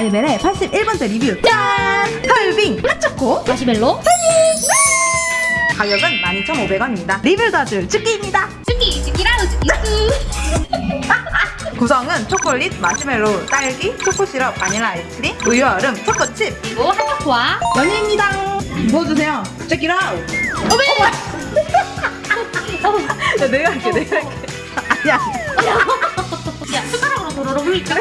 마이벨의 81번째 리뷰. 짠! 털빙! 핫초코! 마시멜로? 가격은 12,500원입니다. 리뷰 다줄 축기입니다. 쭈끼 쭈끼라우 쭈끼쭈 구성은 초콜릿, 마시멜로, 딸기, 초코시럽, 바닐라 아이스크림, 우유 얼음, 초코칩. 그리고 핫초코와 연유입니다. 부어주세요. out 야, 내가 할게 내가 할게. 아니야. 야 숟가락으로 도로로 흘릴까?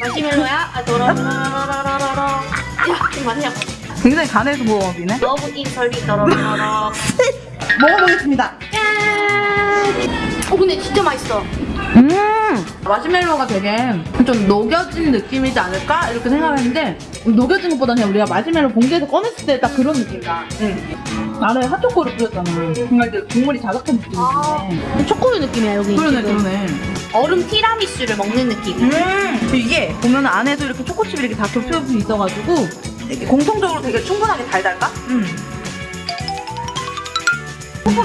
마시멜로야? 아 도로로로로로로로 야좀 마세요 굉장히 간해서 모험이네. 러브 인 설비 도로로로로 먹어보겠습니다. 어 근데 진짜 맛있어. 음 마시멜로가 되게 좀 녹여진 느낌이지 않을까 이렇게 생각했는데 녹여진 것보다 그냥 우리가 마시멜로 봉지에서 꺼냈을 때 딱 그런 느낌이다 응. 안에 핫초코를 뿌렸잖아 정말 이제 국물이 자작한 느낌인데 초코의 느낌이야 여기 그러네 지금. 그러네 얼음 티라미수를 먹는 느낌 음 이게 보면 안에도 이렇게 초코칩이 이렇게 다 겹쳐져 있어가지고 이렇게 공통적으로 되게 충분하게 달달까? 음.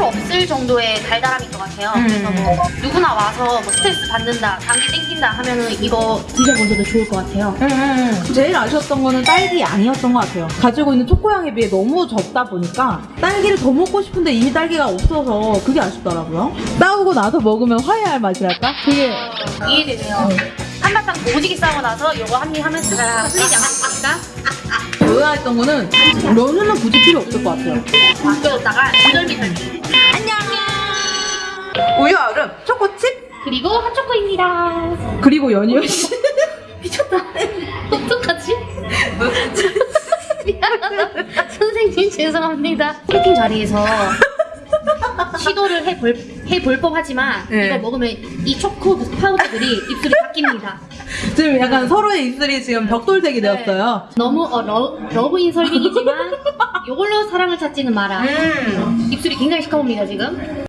초코로 없을 정도의 달달함인 것 같아요 음. 그래서 뭐 누구나 와서 뭐 스트레스 받는다 감기 땡긴다 하면은 이거 드셔보셔도 좋을 것 같아요 음, 제일 아쉬웠던 거는 딸기 양이었던 것 같아요. 가지고 있는 초코향에 비해 너무 적다 보니까 딸기를 더 먹고 싶은데 이미 딸기가 없어서 그게 아쉽더라고요. 싸우고 나서 먹으면 화해할 맛이랄까? 그게 이해되네요 한바탕 오지게 싸고 나서 이거 한 입 하면서 다 흘리지 않겠습니까? 의아했던 거는 면은 굳이 필요 없을 것 같아요. 맡겨뒀다가 미덜미덜 안녕! 우유 얼음, 초코칩, 그리고 핫초코입니다. 그리고 연유. 씨. 미쳤다. 어떡하지? 미안하다. 선생님 죄송합니다. 세팅 자리에서 시도를 해볼, 해볼 법하지만 네. 이걸 먹으면 이 초코 파우더들이 입술이 바뀝니다 지금 약간 서로의 입술이 지금 벽돌색이 되었어요. 너무 어, 러, Love in 설빙이지만 이걸로 사랑을 찾지는 마라 음. 입술이 굉장히 시커멉니다 지금